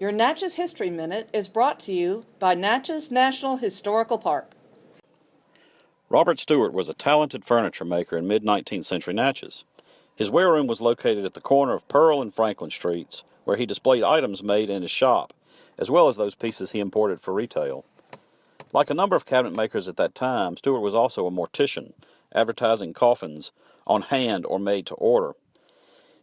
Your Natchez History Minute is brought to you by Natchez National Historical Park. Robert Stewart was a talented furniture maker in mid-19th century Natchez. His wareroom was located at the corner of Pearl and Franklin Streets, where he displayed items made in his shop, as well as those pieces he imported for retail. Like a number of cabinet makers at that time, Stewart was also a mortician, advertising coffins on hand or made to order.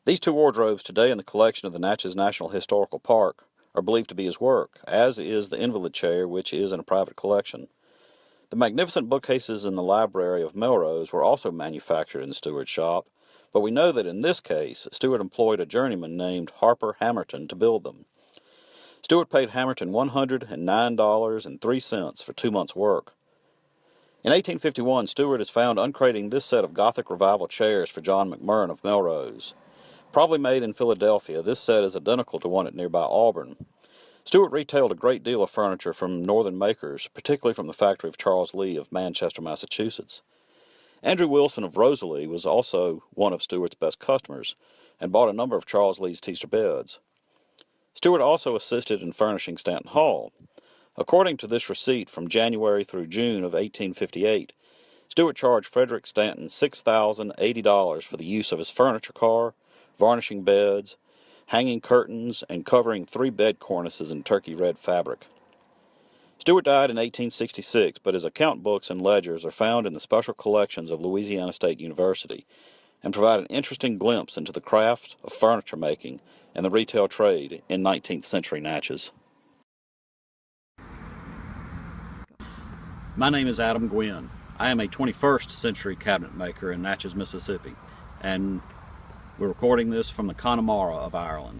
These two wardrobes today in the collection of the Natchez National Historical Park are believed to be his work, as is the invalid chair, which is in a private collection. The magnificent bookcases in the library of Melrose were also manufactured in Stewart's shop, but we know that in this case, Stewart employed a journeyman named Harper Hamerton to build them. Stewart paid Hamerton $109.03 for two months' work. In 1851, Stewart is found uncrating this set of Gothic Revival chairs for John McMurran of Melrose. Probably made in Philadelphia, this set is identical to one at nearby Auburn. Stewart retailed a great deal of furniture from northern makers, particularly from the factory of Charles Lee of Manchester, Massachusetts. Andrew Wilson of Rosalie was also one of Stewart's best customers and bought a number of Charles Lee's tester beds. Stewart also assisted in furnishing Stanton Hall. According to this receipt from January through June of 1858, Stewart charged Frederick Stanton $6,080 for the use of his furniture car, varnishing beds, hanging curtains, and covering three bed cornices in turkey red fabric. Stewart died in 1866, but his account books and ledgers are found in the special collections of Louisiana State University and provide an interesting glimpse into the craft of furniture making and the retail trade in 19th century Natchez. My name is Adam Gwynn. I am a 21st century cabinet maker in Natchez, Mississippi, and we're recording this from the Connemara of Ireland.